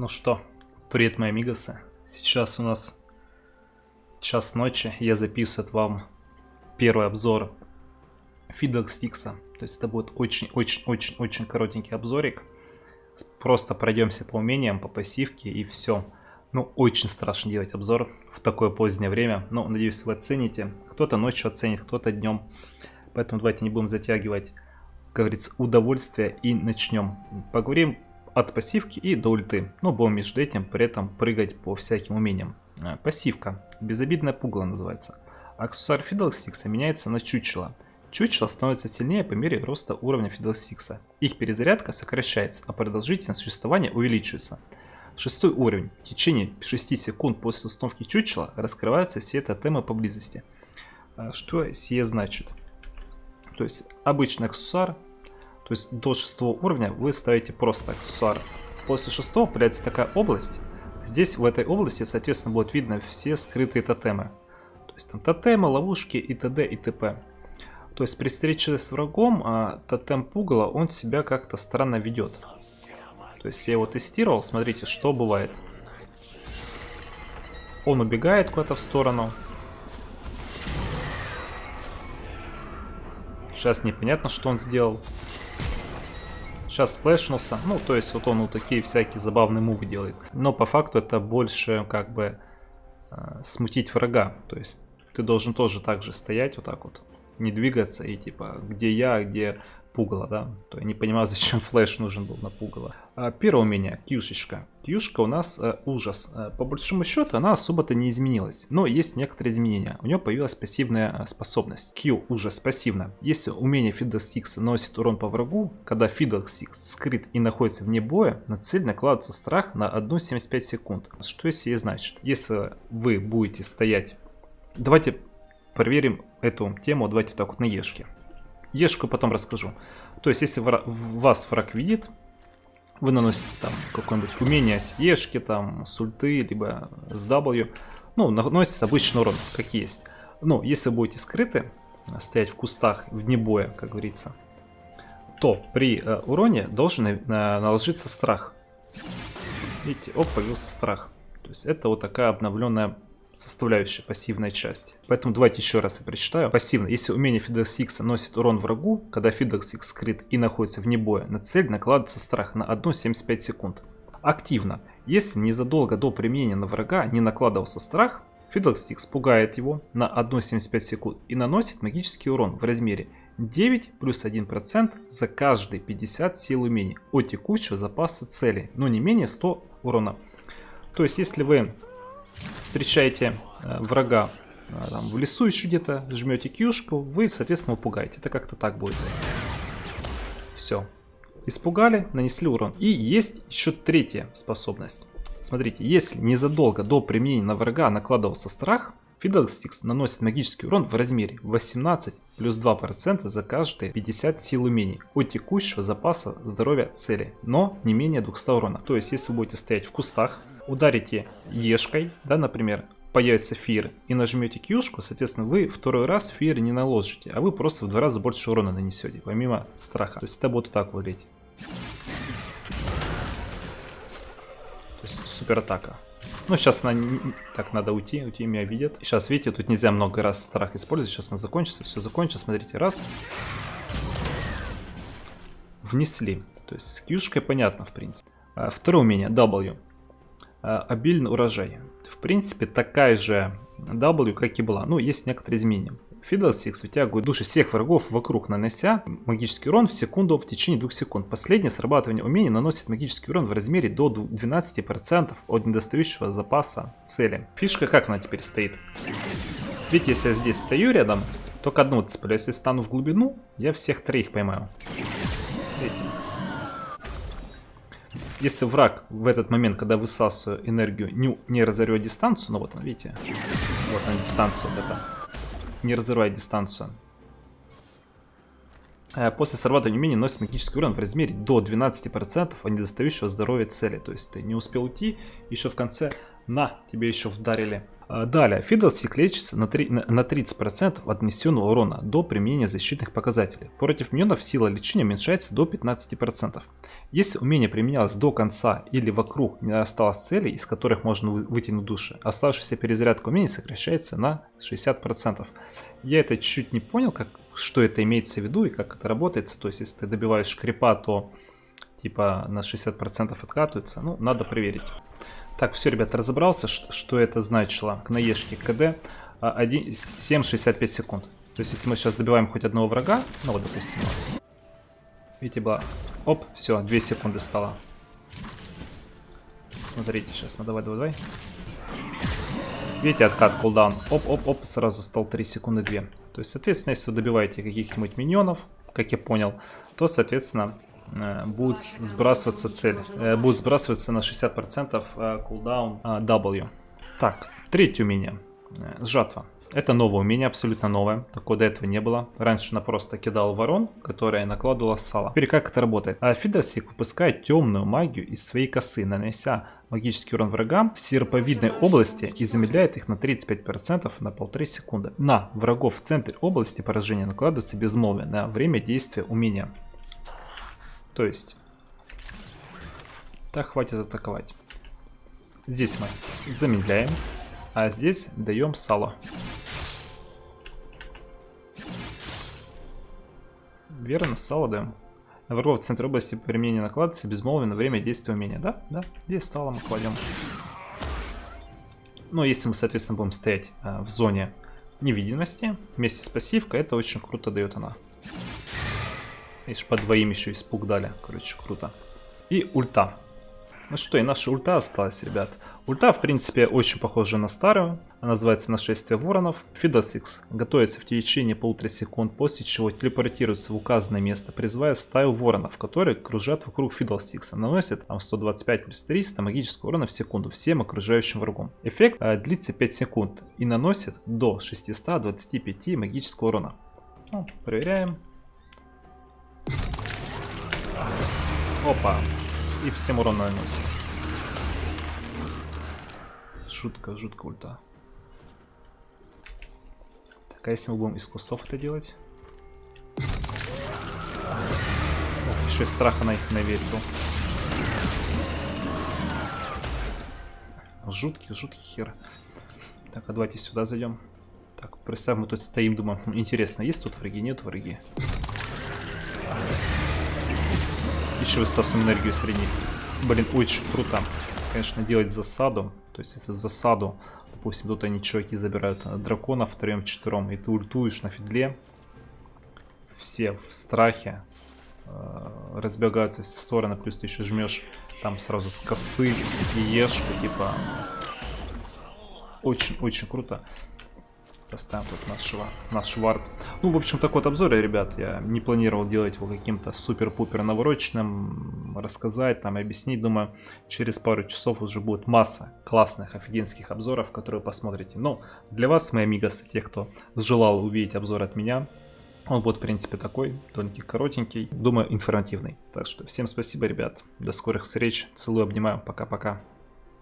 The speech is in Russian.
Ну что, привет мои амигосы. Сейчас у нас час ночи. Я записываю вам первый обзор Fiddle Stix. То есть это будет очень-очень-очень-очень коротенький обзорик. Просто пройдемся по умениям, по пассивке и все. Ну, очень страшно делать обзор в такое позднее время. Но, надеюсь, вы оцените. Кто-то ночью оценит, кто-то днем. Поэтому давайте не будем затягивать, как говорится, удовольствие и начнем. Поговорим от пассивки и до ульты. Но будем между этим при этом прыгать по всяким умениям. Э, пассивка. Безобидное пугало называется. Аксессуар Fiddlesticks меняется на чучело. Чучело становится сильнее по мере роста уровня Fiddlesticks. Их перезарядка сокращается, а продолжительность существования увеличивается. Шестой уровень. В течение 6 секунд после установки чучела раскрываются все тотемы поблизости. Э, что сие значит? То есть обычный аксессуар то есть до шестого уровня вы ставите просто аксессуар. После шестого появляется такая область. Здесь в этой области, соответственно, будет видно все скрытые тотемы. То есть там тотемы, ловушки и т.д. и т.п. То есть при встрече с врагом а, тотем пугала, он себя как-то странно ведет. То есть я его тестировал, смотрите, что бывает. Он убегает куда-то в сторону. Сейчас непонятно, что он сделал. Сейчас сплэшнулся. Ну, то есть вот он вот такие всякие забавные мувы делает. Но по факту это больше как бы э, смутить врага. То есть ты должен тоже так же стоять вот так вот. Не двигаться и типа, где я, где пугало, да. То я не понимаю, зачем флеш нужен был на пугало. А, первое умение, кьюшечка. Кьюшка у нас э, ужас. Э, по большому счету она особо-то не изменилась. Но есть некоторые изменения. У нее появилась пассивная э, способность. Q ужас пассивно. Если умение Fiddlesticks наносит урон по врагу, когда Fiddlesticks скрыт и находится вне боя, на цель накладывается страх на 1,75 секунд. Что сие значит? Если вы будете стоять... Давайте проверим эту тему, давайте так вот на Ешке. Ешку потом расскажу. То есть, если вас враг видит, вы наносите там какое-нибудь умение с Ешки, там, с ульты, либо с W. Ну, наносится обычный урон, как есть. Но если будете скрыты, стоять в кустах вне боя, как говорится, то при э, уроне должен э, наложиться страх. Видите, оп, появился страх. То есть это вот такая обновленная составляющая пассивная часть. Поэтому давайте еще раз я прочитаю. Пассивно. Если умение Fiddlesticks носит урон врагу, когда Fiddlesticks скрыт и находится вне боя, на цель накладывается страх на 1,75 секунд. Активно. Если незадолго до применения на врага не накладывался страх, Fiddlesticks пугает его на 1,75 секунд и наносит магический урон в размере 9 плюс 1% за каждые 50 сил умений от текущего запаса цели, но не менее 100 урона. То есть, если вы встречаете э, врага э, там, в лесу еще где-то, жмете кьюшку, вы, соответственно, пугаете. Это как-то так будет. Все. Испугали, нанесли урон. И есть еще третья способность. Смотрите, если незадолго до применения на врага накладывался страх, Fiddlesticks наносит магический урон в размере 18 плюс 2% за каждые 50 сил умений от текущего запаса здоровья цели, но не менее 200 урона. То есть, если вы будете стоять в кустах, ударите ешкой, да, например, появится фир и нажмете кьюшку, соответственно, вы второй раз фир не наложите, а вы просто в два раза больше урона нанесете, помимо страха. То есть это будет так выглядеть. То есть супер атака. Ну, сейчас на... Так, надо уйти, уйти, меня видят. Сейчас, видите, тут нельзя много раз страх использовать. Сейчас она закончится, все закончится. Смотрите, раз. Внесли. То есть с кьюшкой понятно, в принципе. А, второе умение, W. А, обильный урожай. В принципе, такая же W, как и была. Ну, есть некоторые изменения. Fiddlesticks вытягивает души всех врагов вокруг, нанося магический урон в секунду в течение 2 секунд. Последнее срабатывание умения наносит магический урон в размере до 12% от недостающего запаса цели. Фишка как она теперь стоит? Видите, если я здесь стою рядом, только одну цеплю. Если стану в глубину, я всех троих поймаю. Если враг в этот момент, когда высасываю энергию, не, не разорвет дистанцию, ну вот он, видите, вот она дистанция вот эта не разрывает дистанцию. Э, после срабатывания умения носит магический урон в размере до 12% от недостающего здоровья цели. То есть ты не успел уйти, еще в конце На, тебе еще вдарили. А, далее, Фидлстик лечится на, 3, на 30% от нанесенного урона до применения защитных показателей. Против миньонов сила лечения уменьшается до 15%. Если умение применялось до конца или вокруг не осталось целей, из которых можно вытянуть души, оставшаяся перезарядка умения сокращается на 60%. Я это чуть-чуть не понял, как, что это имеется в виду и как это работает. То есть, если ты добиваешь крипа, то типа на 60% откатывается. Ну, надо проверить. Так, все, ребят, разобрался, что это значило. К наешке КД 7,65 секунд. То есть, если мы сейчас добиваем хоть одного врага, ну вот, допустим, видите, было, оп, все, 2 секунды стало. Смотрите, сейчас, ну давай, давай, давай. Видите, откат, кулдаун, оп, оп, оп, сразу стал 3 секунды 2. То есть, соответственно, если вы добиваете каких-нибудь миньонов, как я понял, то, соответственно, будет сбрасываться цель. Э, будет сбрасываться на 60% э, кулдаун W. Так, третье умение. Жатва. Это новое умение, абсолютно новое. Такого до этого не было. Раньше она просто кидала ворон, которая накладывала сало. Теперь как это работает? А выпускает темную магию из своей косы, нанося магический урон врагам в серповидной области и замедляет их на 35% на полторы секунды. На врагов в центре области поражения накладывается безмолвие на время действия умения. То есть... Так, хватит атаковать. Здесь мы замедляем, а здесь даем сало. Верно, сало даем. На врагов в центре области применения накладывается безмолвие на время действия умения. Да, да, здесь сало мы кладем. Но если мы, соответственно, будем стоять а, в зоне невидимости вместе с пассивкой, это очень круто дает она. Видишь, по двоим еще испуг дали. Короче, круто. И ульта. Ну что, и наша ульта осталась, ребят. Ульта, в принципе, очень похожа на старую. Она называется «Нашествие воронов». Фидос X готовится в течение полутора секунд, после чего телепортируется в указанное место, призывая стаю воронов, которые кружат вокруг Фидос X. Наносит там 125 плюс 300 магического урона в секунду всем окружающим врагам. Эффект э, длится 5 секунд и наносит до 625 магического урона. Ну, проверяем. Опа. И всем урон наносит. Жутко, жутко ульта. Так, а если мы будем из кустов это делать? Ох, еще и страха на их навесил. Жуткий, жуткий хер. Так, а давайте сюда зайдем. Так, представь, мы тут стоим, думаем, интересно, есть тут враги, нет враги? Еще высасываем энергию среди. Блин, очень круто. Конечно, делать засаду. То есть, если в засаду, допустим, тут они чуваки забирают дракона втроем, четвером, и ты ультуешь на фидле, все в страхе, э, разбегаются все стороны, плюс ты еще жмешь там сразу с косы и ешь, типа, очень-очень круто. Поставим тут нашего, наш вард. Ну, в общем, такой вот обзор, ребят. Я не планировал делать его каким-то супер-пупер навороченным, рассказать, там, объяснить. Думаю, через пару часов уже будет масса классных, офигенских обзоров, которые посмотрите. Но для вас, мои амигасы, тех, кто желал увидеть обзор от меня, он будет, в принципе, такой, тоненький, коротенький, думаю, информативный. Так что всем спасибо, ребят. До скорых встреч. Целую, обнимаю. Пока-пока.